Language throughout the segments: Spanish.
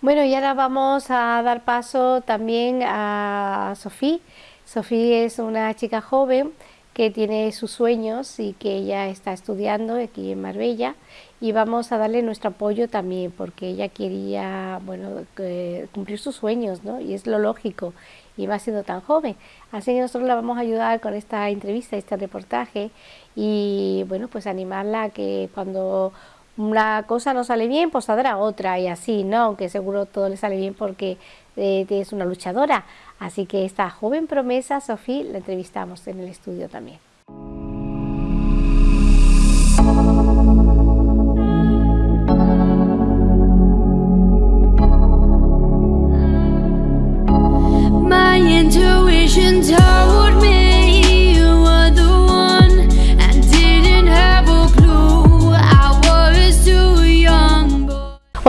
Bueno, y ahora vamos a dar paso también a Sofía. Sofía es una chica joven que tiene sus sueños y que ella está estudiando aquí en Marbella y vamos a darle nuestro apoyo también porque ella quería bueno cumplir sus sueños ¿no? y es lo lógico y va siendo tan joven así que nosotros la vamos a ayudar con esta entrevista este reportaje y bueno pues animarla a que cuando una cosa no sale bien, pues saldrá otra y así, ¿no? Aunque seguro todo le sale bien porque eh, es una luchadora. Así que esta joven promesa, Sofía, la entrevistamos en el estudio también.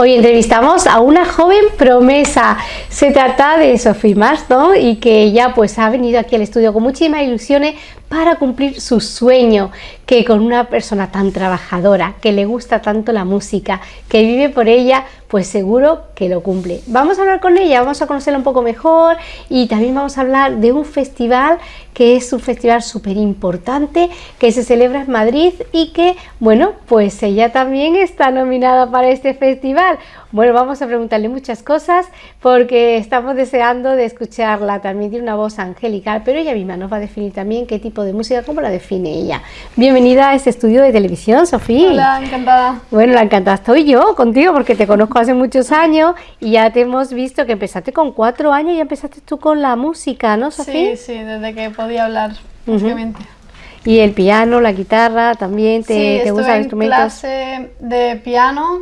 Hoy entrevistamos a una joven promesa. Se trata de Sophie Marston y que ella pues ha venido aquí al estudio con muchísimas ilusiones para cumplir su sueño, que con una persona tan trabajadora, que le gusta tanto la música, que vive por ella, pues seguro que lo cumple. Vamos a hablar con ella, vamos a conocerla un poco mejor y también vamos a hablar de un festival que es un festival súper importante que se celebra en Madrid y que, bueno, pues ella también está nominada para este festival. Bueno, vamos a preguntarle muchas cosas porque estamos deseando de escucharla. También tiene una voz angelical, pero ella misma nos va a definir también qué tipo de música, cómo la define ella. Bienvenida a este estudio de televisión, Sofía. Hola, encantada. Bueno, la encantada estoy yo contigo porque te conozco hace muchos años y ya te hemos visto que empezaste con cuatro años y ya empezaste tú con la música, ¿no, Sofía? Sí, sí, desde que podía hablar, básicamente. Y el piano, la guitarra, también te, te gustan instrumentos. clase de piano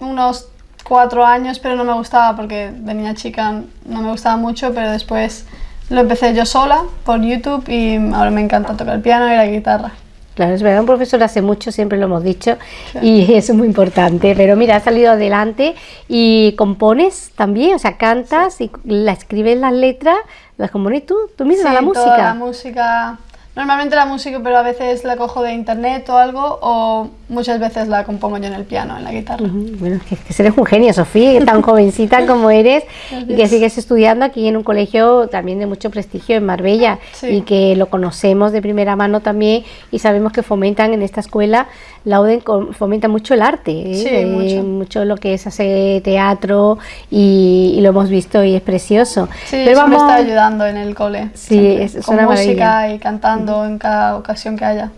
unos cuatro años, pero no me gustaba porque de niña chica no me gustaba mucho, pero después lo empecé yo sola por YouTube y ahora me encanta tocar el piano y la guitarra. Claro, es verdad, un profesor hace mucho, siempre lo hemos dicho, y eso es muy importante. Pero mira, has salido adelante y compones también, o sea, cantas y la escribes las letras, las compones tú, tú misma, la música. Toda la música Normalmente la música, pero a veces la cojo de internet o algo, o muchas veces la compongo yo en el piano, en la guitarra. Bueno, que, que eres un genio, Sofía, tan jovencita como eres, y que sigues estudiando aquí en un colegio también de mucho prestigio en Marbella, y que lo conocemos de primera mano también, y sabemos que fomentan en esta escuela, la UDEN fomenta mucho el arte, ¿eh? sí, eh, mucho. mucho. lo que es hacer teatro, y, lo hemos visto y es precioso. Sí, Pero vamos... me está ayudando en el cole. Sí, es, es, con una música maravilla. y cantando en cada ocasión que haya.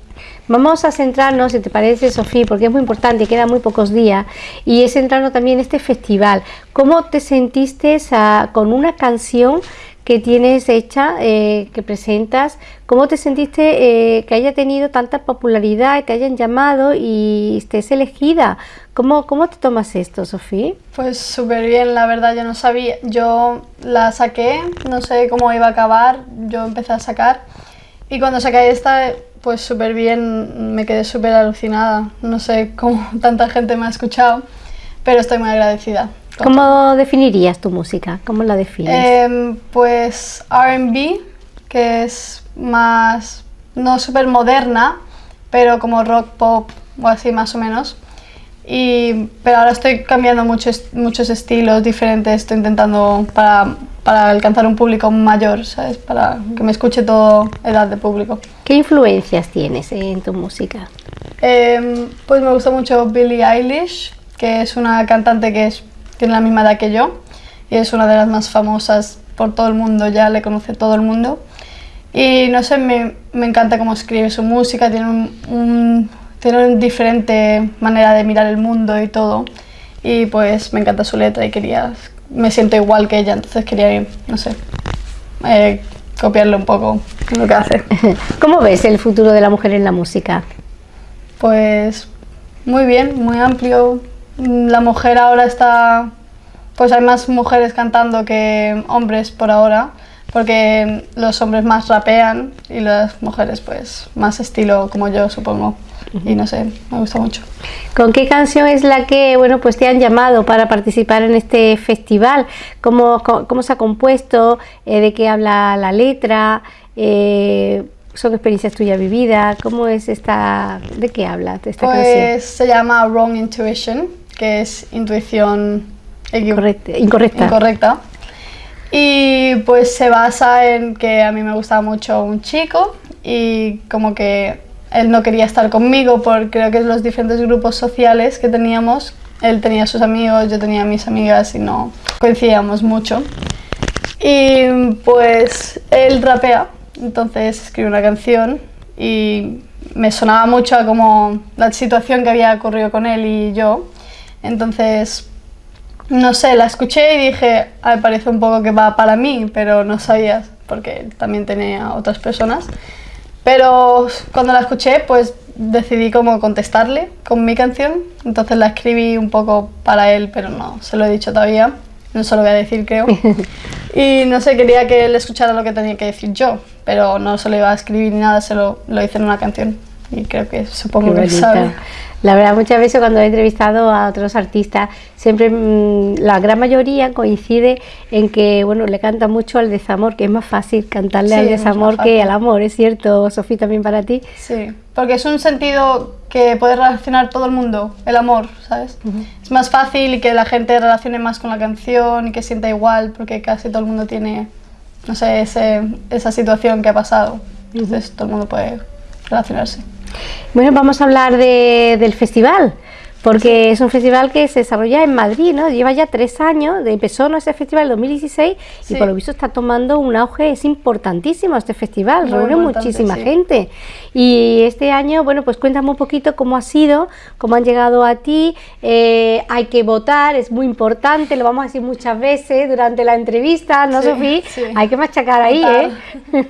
Vamos a centrarnos, si te parece, Sofía, porque es muy importante, quedan muy pocos días, y es centrarnos también en este festival. ¿Cómo te sentiste con una canción que tienes hecha, eh, que presentas? ¿Cómo te sentiste eh, que haya tenido tanta popularidad, que hayan llamado y estés elegida? ¿Cómo, cómo te tomas esto, Sofía? Pues súper bien, la verdad, yo no sabía, yo la saqué, no sé cómo iba a acabar, yo empecé a sacar y cuando saqué esta, pues súper bien, me quedé súper alucinada. No sé cómo tanta gente me ha escuchado, pero estoy muy agradecida. ¿Cómo todo. definirías tu música? ¿Cómo la defines? Eh, pues R&B, que es más, no súper moderna, pero como rock pop o así más o menos. Y, pero ahora estoy cambiando muchos, muchos estilos diferentes, estoy intentando para para alcanzar un público mayor, ¿sabes? Para que me escuche toda edad de público. ¿Qué influencias tienes en tu música? Eh, pues me gusta mucho Billie Eilish, que es una cantante que es, tiene la misma edad que yo y es una de las más famosas por todo el mundo, ya le conoce todo el mundo. Y no sé, me, me encanta cómo escribe su música, tiene un, un, tiene una diferente manera de mirar el mundo y todo. Y pues me encanta su letra y quería me siento igual que ella, entonces quería, no sé, eh, copiarle un poco lo que hace. ¿Cómo ves el futuro de la mujer en la música? Pues muy bien, muy amplio. La mujer ahora está, pues hay más mujeres cantando que hombres por ahora, porque los hombres más rapean y las mujeres pues más estilo como yo supongo y no sé, me gusta mucho. ¿Con qué canción es la que bueno pues te han llamado para participar en este festival? ¿Cómo, cómo se ha compuesto? Eh, ¿De qué habla la letra? Eh, ¿Son experiencias tuyas vividas? ¿Cómo es esta, de qué habla esta pues canción? se llama Wrong Intuition, que es intuición Incorrecta. Incorrecta. incorrecta. Y pues se basa en que a mí me gustaba mucho un chico y como que él no quería estar conmigo por creo que los diferentes grupos sociales que teníamos. Él tenía sus amigos, yo tenía mis amigas y no coincidíamos mucho. Y pues él rapea, entonces escribe una canción y me sonaba mucho como la situación que había ocurrido con él y yo. Entonces, no sé, la escuché y dije, me parece un poco que va para mí, pero no sabía, porque también tenía otras personas. Pero cuando la escuché, pues decidí como contestarle con mi canción. Entonces la escribí un poco para él, pero no se lo he dicho todavía. No se lo voy a decir, creo. Y no sé, quería que él escuchara lo que tenía que decir yo, pero no se lo iba a escribir ni nada, se lo, lo hice en una canción. Y creo que supongo que sabe. La verdad, muchas veces cuando he entrevistado a otros artistas, siempre mm, la gran mayoría coincide en que bueno le canta mucho al desamor, que es más fácil cantarle al desamor que al amor, ¿es cierto, Sofía, también para ti? Sí, porque es un sentido que puede relacionar todo el mundo, el amor, ¿sabes? Es más fácil y que la gente relacione más con la canción y que sienta igual, porque casi todo el mundo tiene, no sé, ese, esa situación que ha pasado. Entonces todo el mundo puede relacionarse. Bueno, vamos a hablar de, del festival porque es un festival que se desarrolla en Madrid, ¿no? Lleva ya tres años, empezó ¿no? ese festival en 2016 y por lo visto está tomando un auge, es importantísimo este festival, reúne muchísima gente. Y este año, bueno, pues cuéntame un poquito cómo ha sido, cómo han llegado a ti, eh, hay que votar, es muy importante, lo vamos a decir muchas veces durante la entrevista, ¿no, Sofía? Hay que machacar ahí, ¿eh?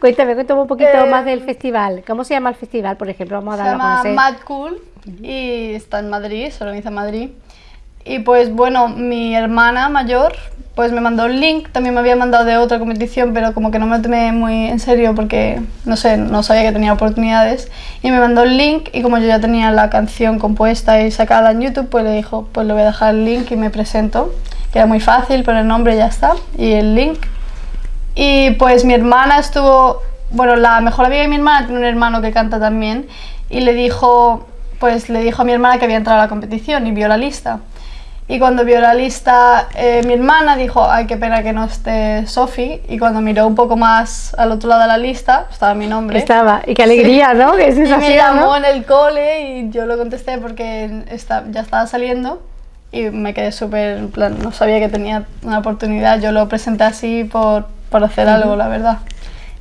cuéntame, cuéntame un poquito más del festival. ¿Cómo se llama el festival, por ejemplo? Vamos a se llama Mad Cool y está en Madrid, se organiza en Madrid. Y pues bueno, mi hermana mayor pues me mandó un link, también me había mandado de otra competición, pero como que no me tomé muy en serio porque, no sé, no sabía que tenía oportunidades. Y me mandó el link y como yo ya tenía la canción compuesta y sacada en YouTube, pues le dijo, pues le voy a dejar el link y me presento. Que era muy fácil, pero el nombre ya está y el link. Y pues mi hermana estuvo, bueno, la mejor amiga de mi hermana tiene un hermano que canta también y le dijo, pues le dijo a mi hermana que había entrado a la competición y vio la lista. Y cuando vio la lista, eh, mi hermana dijo, ay, qué pena que no esté Sofi. Y cuando miró un poco más al otro lado de la lista, estaba mi nombre. Estaba, y qué alegría, ¿no? Qué sensación, y me llamó en el cole y yo lo contesté porque está, ya estaba saliendo. Y me quedé súper, en plan, no sabía que tenía una oportunidad. Yo lo presenté así por, por hacer algo, la verdad.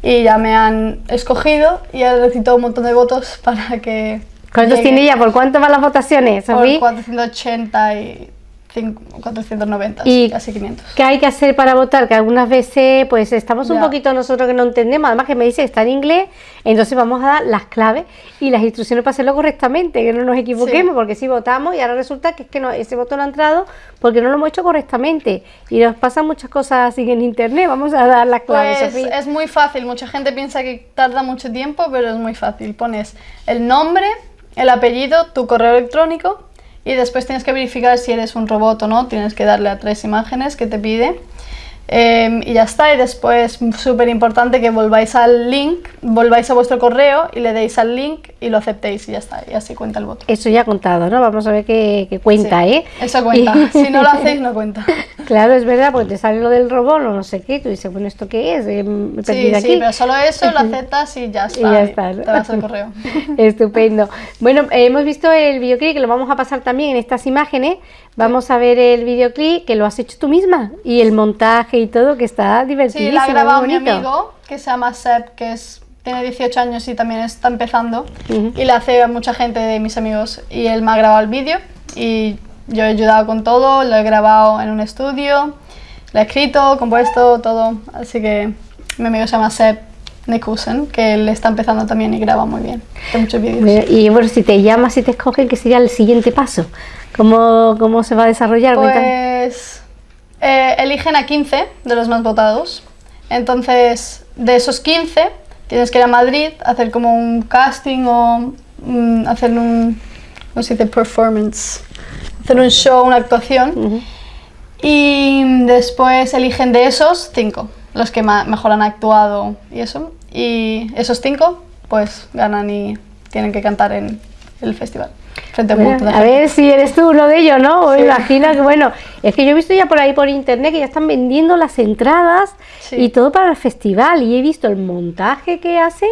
Y ya me han escogido y he recibido un montón de votos para que ¿Cuántos tiene ella? ¿Por cuánto van las votaciones, Por 480 y 490, y casi 500. ¿Qué hay que hacer para votar? Que algunas veces pues estamos un poquito nosotros que no entendemos, además que me dice que está en inglés, entonces vamos a dar las claves y las instrucciones para hacerlo correctamente, que no nos equivoquemos, porque si votamos y ahora resulta que es que no, ese voto no ha entrado porque no lo hemos hecho correctamente y nos pasan muchas cosas así en internet, vamos a dar las claves. Pues es muy fácil, mucha gente piensa que tarda mucho tiempo, pero es muy fácil. Pones el nombre, el apellido, tu correo electrónico y después tienes que verificar si eres un robot o no, tienes que darle a tres imágenes que te pide Em, y ya está, y después súper importante que volváis al link, volváis a vuestro correo y le deis al link y lo aceptéis y ya está, y así cuenta el voto. Eso ya ha contado, ¿no? Vamos a ver qué, cuenta, ¿eh? Eso cuenta, si no lo hacéis no cuenta. Claro, es verdad, porque te sale lo del robot o no sé qué, tú dices, bueno, ¿esto qué es? Me sí, aquí. sí, pero solo eso lo aceptas y ya está, y ya está te vas al correo. Estupendo. Bueno, hemos visto el videoclip que lo vamos a pasar también en estas imágenes, vamos a ver el videoclip que lo has hecho tú misma y el montaje y todo, que está divertido. Sí, la ha grabado mi amigo, que se llama Seb, que es, tiene 18 años y también está empezando. Y le hace a mucha gente de mis amigos. Y él me ha grabado el vídeo y yo he ayudado con todo, lo he grabado en un estudio, lo he escrito, compuesto, todo. Así que mi amigo se llama Seb Nekusen, que él está empezando también y graba muy bien. muchos vídeos. Y bueno, si te llamas y te escogen, ¿qué sería el siguiente paso? ¿Cómo, cómo se va a desarrollar? Pues eh, eligen a 15 de los más votados. Entonces, de esos 15, tienes que ir a Madrid, hacer como un casting o mm, hacer un, ¿cómo se dice? Performance. Hacer un show, una actuación. Y después eligen de esos 5, los que mejor han actuado y eso. Y esos 5, pues ganan y tienen que cantar en el festival. Frente a ver si eres tú uno de ellos, ¿no? Me imagino que, bueno, es que yo he visto ya por ahí por internet que ya están vendiendo las entradas Sí. y todo para el festival y he visto el montaje que hacen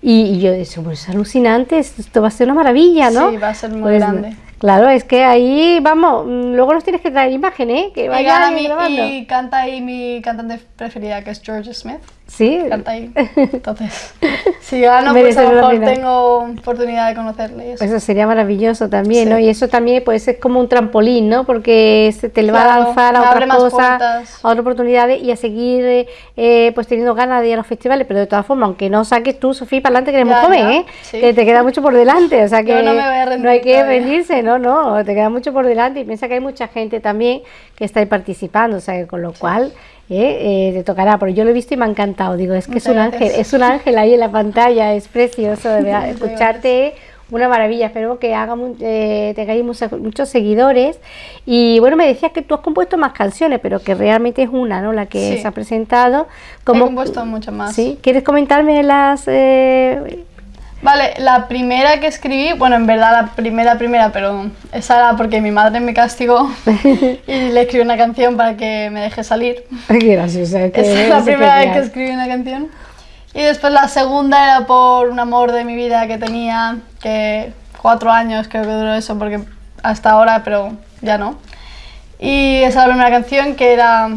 y, y yo eso pues es alucinante, esto va a ser una maravilla, ¿no? Sí, va a ser muy Pues, grande. Claro, es que ahí, vamos, mm, luego nos tienes que traer imágenes, ¿eh? Que Y, vayan gana mi- y canta ahí mi cantante preferida, que es George Smith. Sí, ahí. Entonces, si gano, pues a lo mejor pena. tengo oportunidad de conocerle. y eso. Eso sería maravilloso también, Sí. ¿no? Y eso también pues es como un trampolín, ¿no? Porque se te va a lanzar a otras cosas, a otras oportunidades y a seguir eh, pues teniendo ganas de ir a los festivales, pero de todas formas, aunque no saques tú, Sofía, para adelante que eres muy joven, ¿eh? sí. Que te queda mucho por delante, o sea que no me voy a rendir hay que rendirse, no, no, te queda mucho por delante y piensa que hay mucha gente también que está ahí participando, o sea que con lo cual... eh, eh, te tocará, pero yo lo he visto y me ha encantado. Digo, es que es Muchas un ángel, es un ángel ahí en la pantalla, es precioso de verdad. Muchas Escucharte una maravilla, espero que haga eh, tengáis muchos, muchos seguidores. Y bueno, me decías que tú has compuesto más canciones, pero que realmente es una, ¿no? La que Sí. se ha presentado. He compuesto mucho más. ¿Sí? ¿Quieres comentarme las...? eh, Vale, la primera que escribí, bueno, en verdad la primera, primera, pero esa era porque mi madre me castigó y le escribí una canción para que me deje salir. Qué graciosa. que Esa es la primera vez que escribí una canción. Y después la segunda era por un amor de mi vida que tenía, que cuatro años creo que duró eso, porque hasta ahora, pero ya no. Y esa es la primera canción que era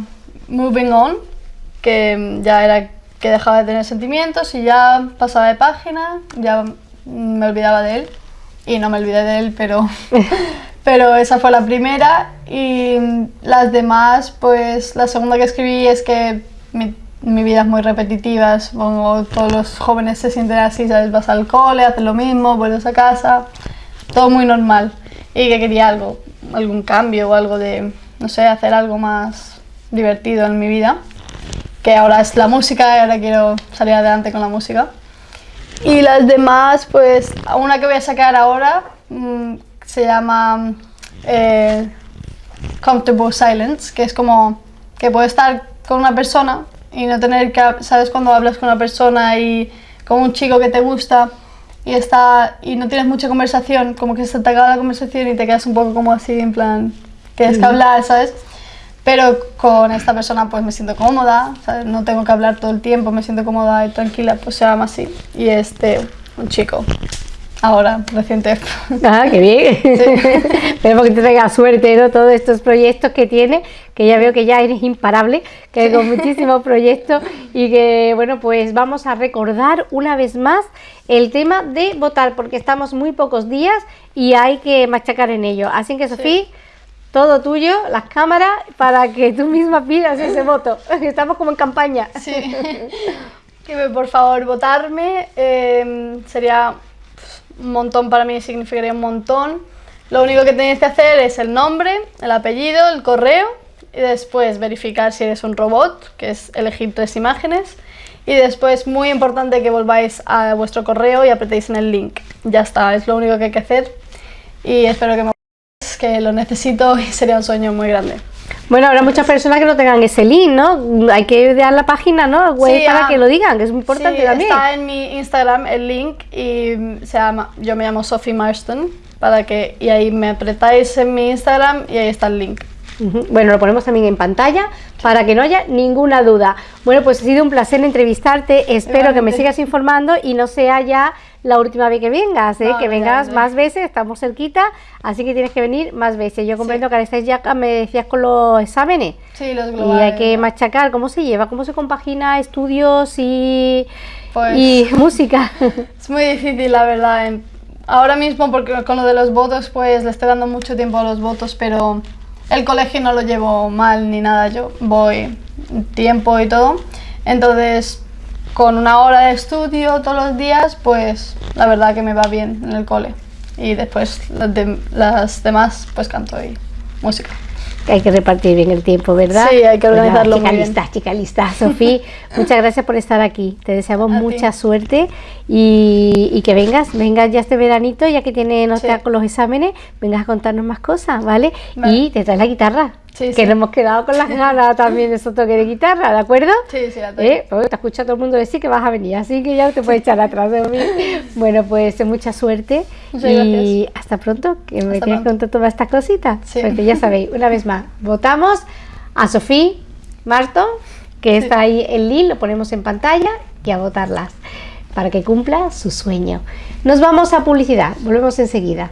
Moving On, que ya era que dejaba de tener sentimientos y ya pasaba de página, ya me olvidaba de él. Y no me olvidé de él, pero, pero esa fue la primera. Y las demás, pues la segunda que escribí es que mi, mi vida es muy repetitiva, supongo todos los jóvenes se sienten así, ¿sabes? Vas al cole, haces lo mismo, vuelves a casa, todo muy normal. Y que quería algo, algún cambio o algo de, no sé, hacer algo más divertido en mi vida. Que ahora es la música y ahora quiero salir adelante con la música. Y las demás, pues, una que voy a sacar ahora mm, se llama eh, Comfortable Silence, que es como que puedes estar con una persona y no tener que, ¿sabes? Cuando hablas con una persona y con un chico que te gusta y, está, y no tienes mucha conversación, como que se te acaba la conversación y te quedas un poco como así, en plan, tienes que hablar, ¿sabes? Pero con esta persona pues me siento cómoda, ¿sabes? no tengo que hablar todo el tiempo, me siento cómoda y tranquila, pues se llama así. Y este, un chico, ahora, reciente. Ah, qué bien. Esperemos que te traiga suerte, ¿no? Todos estos proyectos que tiene, que ya veo que ya eres imparable, que con muchísimos proyectos y que, bueno, pues vamos a recordar una vez más el tema de votar, porque estamos muy pocos días y hay que machacar en ello. Así que, Sofía, todo tuyo, las cámaras, para que tú misma pidas ese voto. Estamos como en campaña. Sí. Que por favor votarme, eh, sería un montón para mí, significaría un montón. Lo único que tenéis que hacer es el nombre, el apellido, el correo y después verificar si eres un robot, que es elegir tres imágenes. Y después, muy importante que volváis a vuestro correo y apretéis en el link. Ya está, es lo único que hay que hacer. Y espero que me que lo necesito y sería un sueño muy grande. Bueno, habrá muchas personas que no tengan ese link, ¿no? Hay que dar la página, ¿no? Web Sí, para ah, que lo digan, que es muy importante sí, también. Está en mi Instagram el link y se llama, yo me llamo Sophie Marston para que y ahí me apretáis en mi Instagram y ahí está el link. Bueno, lo ponemos también en pantalla para que no haya ninguna duda. Bueno, pues ha sido un placer entrevistarte. Espero que me sigas informando y no sea ya la última vez que vengas, ¿eh? Que vengas más veces, estamos cerquita, así que tienes que venir más veces. Yo comprendo que ahora estáis ya, me decías, con los exámenes. Sí, los Y globales. hay que machacar cómo se lleva, cómo se compagina estudios y, Pues- y música. Es muy difícil, la verdad. Ahora mismo, porque con lo de los votos, pues le estoy dando mucho tiempo a los votos, pero el colegio no lo llevo mal ni nada. Yo voy tiempo y todo. Entonces, con una hora de estudio todos los días, pues la verdad que me va bien en el cole. Y después las, de- las demás, pues canto y música. Hay que repartir bien el tiempo, ¿verdad? Sí, hay que organizarlo chica muy bien. lista, chica lista. Sofía, muchas gracias por estar aquí. Te deseamos A ti. mucha suerte y, y que vengas, vengas ya este veranito, ya que tiene no Sí. los exámenes, vengas a contarnos más cosas, ¿vale? Vale. Y te traes la guitarra. Sí, que sí. nos hemos quedado con las ganas también de esos toques de guitarra, ¿de acuerdo? Sí, sí. ¿Eh? Pues te escucha todo el mundo decir que vas a venir, así que ya te puedes echar atrás de mí. Bueno, pues mucha suerte Muchas y hasta pronto, que me Hasta tienes que pronto. contar todas estas cositas. Sí. Porque ya sabéis, una vez más, votamos a Sofía Marto, que está ahí el link, lo ponemos en pantalla, y a votarlas para que cumpla su sueño. Nos vamos a publicidad, volvemos enseguida.